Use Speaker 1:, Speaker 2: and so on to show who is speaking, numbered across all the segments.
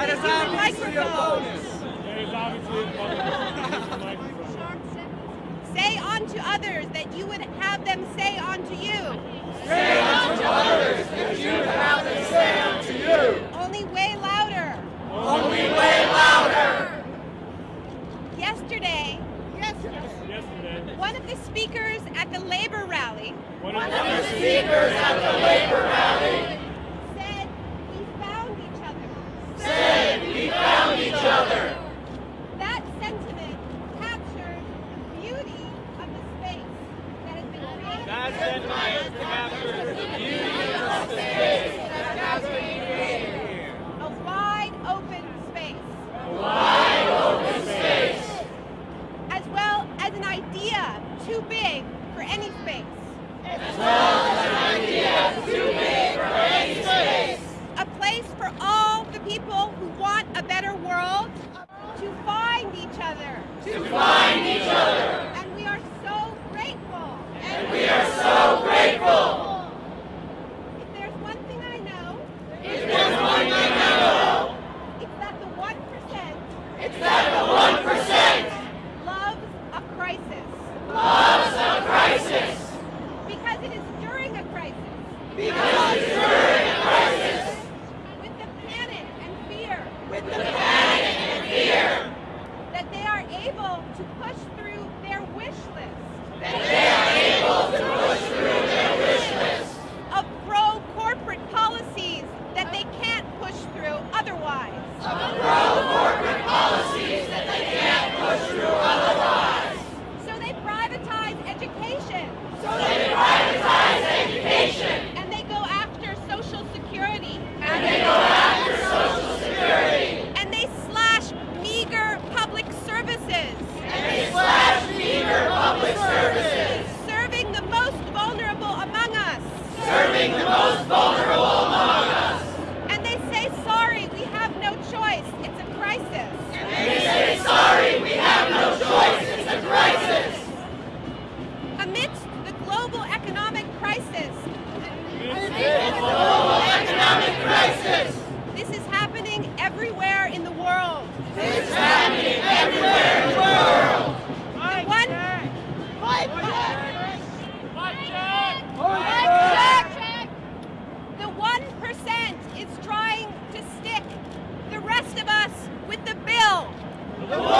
Speaker 1: That is obviously obviously a bonus. say unto others that you would have them say unto you. Say unto others that you would have them say unto you. Only way louder. Only way louder. Yesterday, yesterday, one of the speakers at the labor rally, one of the speakers at the labor rally That's been my Instagram. to push King the Come!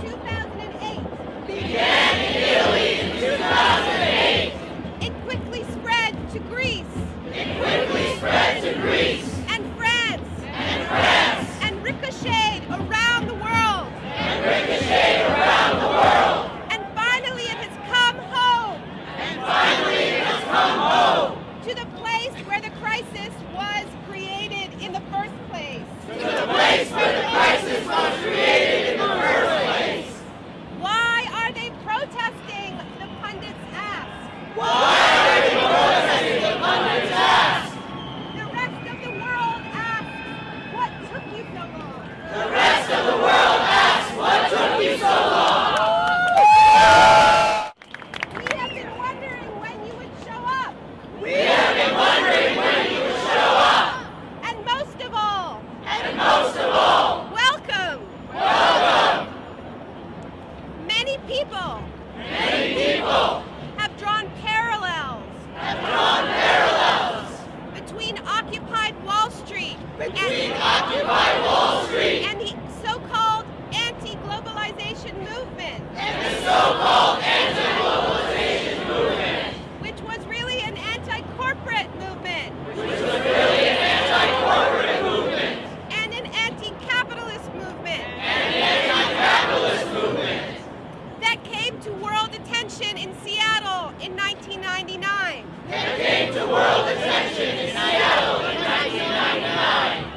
Speaker 1: 2008. Began in Italy 2008. It quickly spread to Greece. It quickly spread to Greece. And France. And France. And ricocheted around the world. And ricocheted around the world. And finally it has come home. And finally it has come home. To the place where the crisis was created in the first place. To the place where the between Occupy Wall Street and the so-called anti-globalization movement. And the so-called anti-globalization movement. Which was really an anti-corporate movement. Which was really an anti-corporate movement. And an anti-capitalist movement. And an anti-capitalist movement. That came to world attention in Seattle in 1999 and it to the world attention in Seattle in 1999.